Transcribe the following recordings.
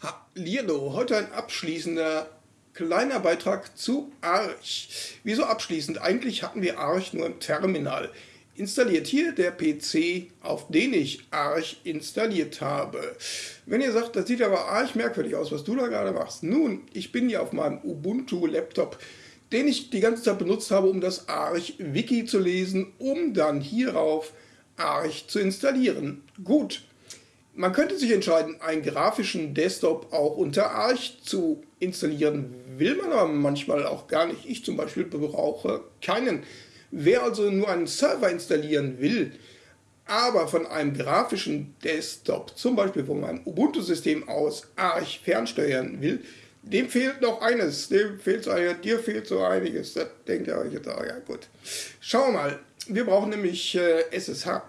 Hallihallo, heute ein abschließender kleiner Beitrag zu Arch. Wieso abschließend? Eigentlich hatten wir Arch nur im Terminal. Installiert hier der PC, auf den ich Arch installiert habe. Wenn ihr sagt, das sieht aber Arch merkwürdig aus, was du da gerade machst. Nun, ich bin hier auf meinem Ubuntu-Laptop, den ich die ganze Zeit benutzt habe, um das Arch-Wiki zu lesen, um dann hierauf Arch zu installieren. Gut, man könnte sich entscheiden, einen grafischen Desktop auch unter Arch zu installieren, will man aber manchmal auch gar nicht. Ich zum Beispiel brauche keinen. Wer also nur einen Server installieren will, aber von einem grafischen Desktop, zum Beispiel von meinem Ubuntu-System aus, Arch fernsteuern will, dem fehlt noch eines, dem fehlt so, dir fehlt so einiges, das denkt ihr euch jetzt, ja gut. Schauen wir mal, wir brauchen nämlich äh, SSH.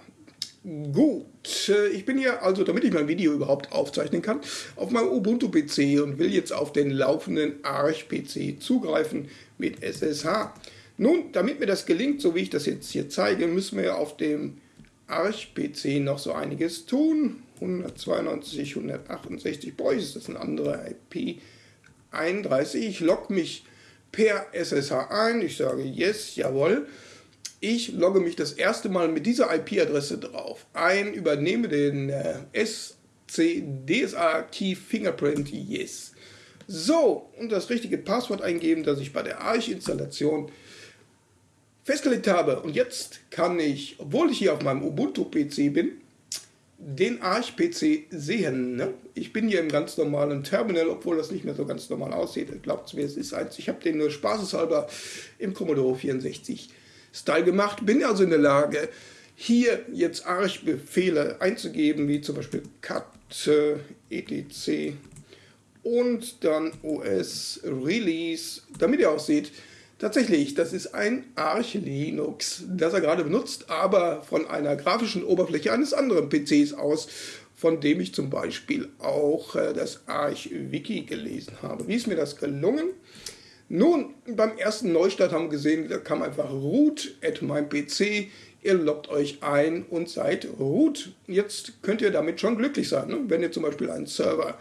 Gut, äh, ich bin hier also, damit ich mein Video überhaupt aufzeichnen kann, auf meinem Ubuntu-PC und will jetzt auf den laufenden Arch-PC zugreifen mit SSH. Nun, damit mir das gelingt, so wie ich das jetzt hier zeige, müssen wir auf dem Arch-PC noch so einiges tun. 192, 168 boah, ist das eine andere IP 31. Ich logge mich per SSH ein, ich sage Yes, jawohl. Ich logge mich das erste Mal mit dieser IP-Adresse drauf ein, übernehme den äh, SC DSA Key Fingerprint Yes. So, und das richtige Passwort eingeben, das ich bei der Arch-Installation festgelegt habe. Und jetzt kann ich, obwohl ich hier auf meinem Ubuntu-PC bin, den Arch-PC sehen. Ne? Ich bin hier im ganz normalen Terminal, obwohl das nicht mehr so ganz normal aussieht. Glaubt mir, es ist eins. Ich habe den nur spaßeshalber im Commodore 64 Style gemacht, bin also in der Lage, hier jetzt Arch-Befehle einzugeben, wie zum Beispiel cat äh, etc und dann os release, damit ihr auch seht, tatsächlich, das ist ein Arch Linux, das er gerade benutzt, aber von einer grafischen Oberfläche eines anderen PCs aus, von dem ich zum Beispiel auch äh, das Arch Wiki gelesen habe. Wie ist mir das gelungen? Nun, beim ersten Neustart haben wir gesehen, da kam einfach root at meinem PC. Ihr loggt euch ein und seid root. Jetzt könnt ihr damit schon glücklich sein. Ne? Wenn ihr zum Beispiel einen Server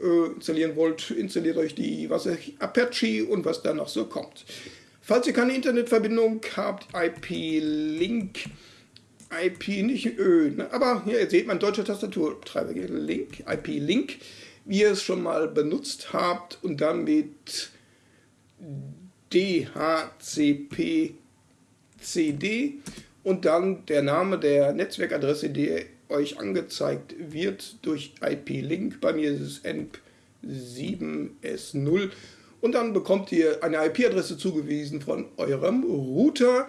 äh, installieren wollt, installiert euch die was ich, Apache und was da noch so kommt. Falls ihr keine Internetverbindung habt, IP-Link, IP nicht Ö, ne? aber hier ihr seht mein deutscher Tastaturtreiber, Link, IP-Link, wie ihr es schon mal benutzt habt und dann mit DHCP-CD und dann der Name der Netzwerkadresse, die euch angezeigt wird durch IP-Link. Bei mir ist es ENP7S0 und dann bekommt ihr eine IP-Adresse zugewiesen von eurem Router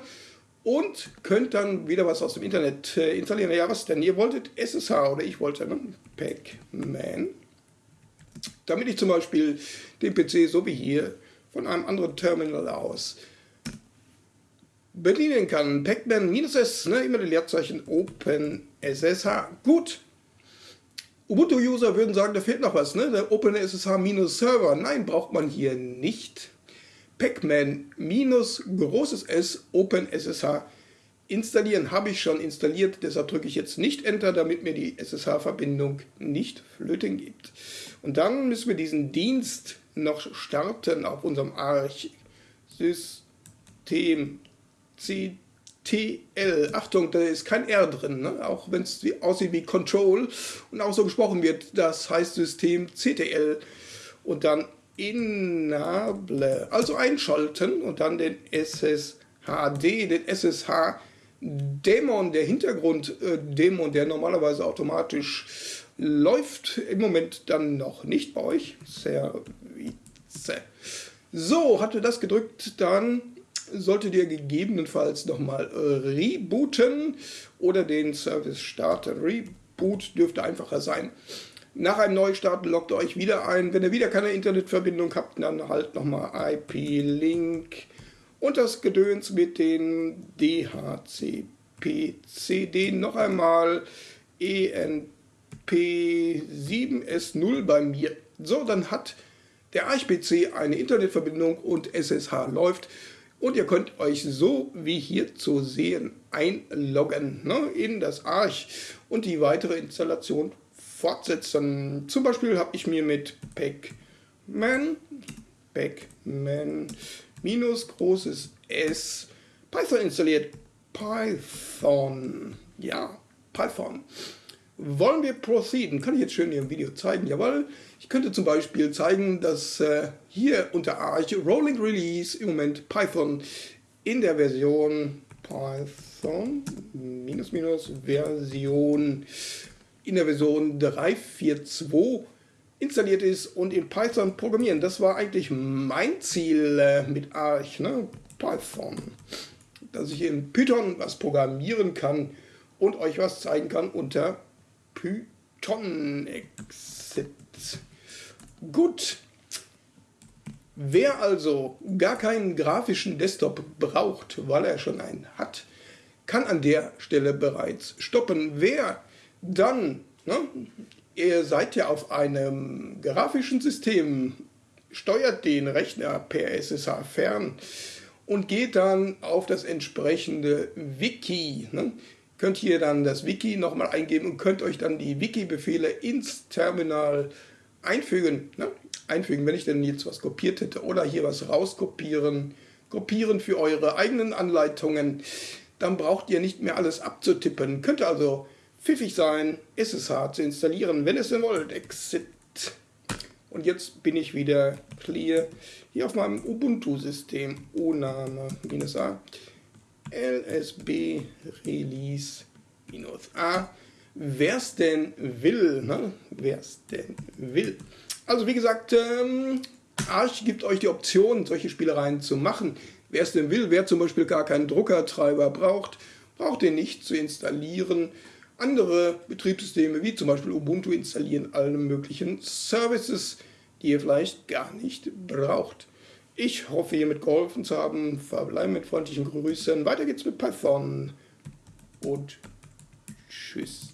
und könnt dann wieder was aus dem Internet äh, installieren. Ja, was denn? Ihr wolltet SSH oder ich wollte ne? Pac-Man. Damit ich zum Beispiel den PC so wie hier von einem anderen Terminal aus bedienen kann. Pacman-S, ne, immer die Leerzeichen OpenSSH. Gut. Ubuntu-User würden sagen, da fehlt noch was, ne? Der OpenSSH-Server. Nein, braucht man hier nicht. Pacman großes S OpenSSH installieren habe ich schon installiert, deshalb drücke ich jetzt nicht Enter, damit mir die SSH-Verbindung nicht flöten gibt. Und dann müssen wir diesen Dienst noch starten auf unserem Arch-System CTL. Achtung, da ist kein R drin, ne? auch wenn es aussieht wie Control und auch so gesprochen wird, das heißt System CTL und dann Enable, also einschalten und dann den SSHD, den SSH Dämon, der Hintergrunddämon, äh, der normalerweise automatisch läuft, im Moment dann noch nicht bei euch. Service. So, ihr das gedrückt, dann solltet ihr gegebenenfalls nochmal äh, rebooten oder den Service starten. Reboot dürfte einfacher sein. Nach einem Neustart loggt ihr euch wieder ein. Wenn ihr wieder keine Internetverbindung habt, dann halt nochmal IP-Link und das Gedöns mit den DHCP-CD noch einmal ENP7S0 bei mir. So, dann hat der Arch-PC eine Internetverbindung und SSH läuft. Und ihr könnt euch so wie hier zu sehen einloggen ne, in das Arch und die weitere Installation fortsetzen. Zum Beispiel habe ich mir mit Pacman, Pacman minus großes S Python installiert. Python, ja, Python. Wollen wir proceeden? Kann ich jetzt schön im Video zeigen. Jawohl. Ich könnte zum Beispiel zeigen, dass äh, hier unter Arch Rolling Release im Moment Python in der Version Python minus minus Version in der Version 3.4.2 installiert ist und in Python programmieren. Das war eigentlich mein Ziel äh, mit Arch, ne? Python. Dass ich in Python was programmieren kann und euch was zeigen kann unter Python Exit. Gut. Wer also gar keinen grafischen Desktop braucht, weil er schon einen hat, kann an der Stelle bereits stoppen. Wer dann, ne, ihr seid ja auf einem grafischen System, steuert den Rechner per SSH fern und geht dann auf das entsprechende Wiki. Ne? Könnt hier dann das Wiki nochmal eingeben und könnt euch dann die Wiki-Befehle ins Terminal einfügen. Ne? Einfügen, wenn ich denn jetzt was kopiert hätte oder hier was rauskopieren, kopieren für eure eigenen Anleitungen, dann braucht ihr nicht mehr alles abzutippen. Könnt also pfiffig sein, SSH zu installieren, wenn es denn wollt. Exit. Und jetzt bin ich wieder clear hier auf meinem Ubuntu-System. O-Name minus A. LSB Release minus A. Wer es denn will, ne? wer es denn will. Also wie gesagt, ähm, Arch gibt euch die Option, solche Spielereien zu machen. Wer es denn will, wer zum Beispiel gar keinen Druckertreiber braucht, braucht den nicht zu installieren. Andere Betriebssysteme wie zum Beispiel Ubuntu installieren alle möglichen Services, die ihr vielleicht gar nicht braucht. Ich hoffe, hiermit geholfen zu haben. Verbleiben mit freundlichen Grüßen. Weiter geht's mit Python. Und tschüss.